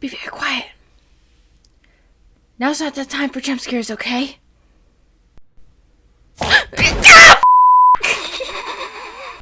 Be very quiet. Now's not the time for jump scares, okay?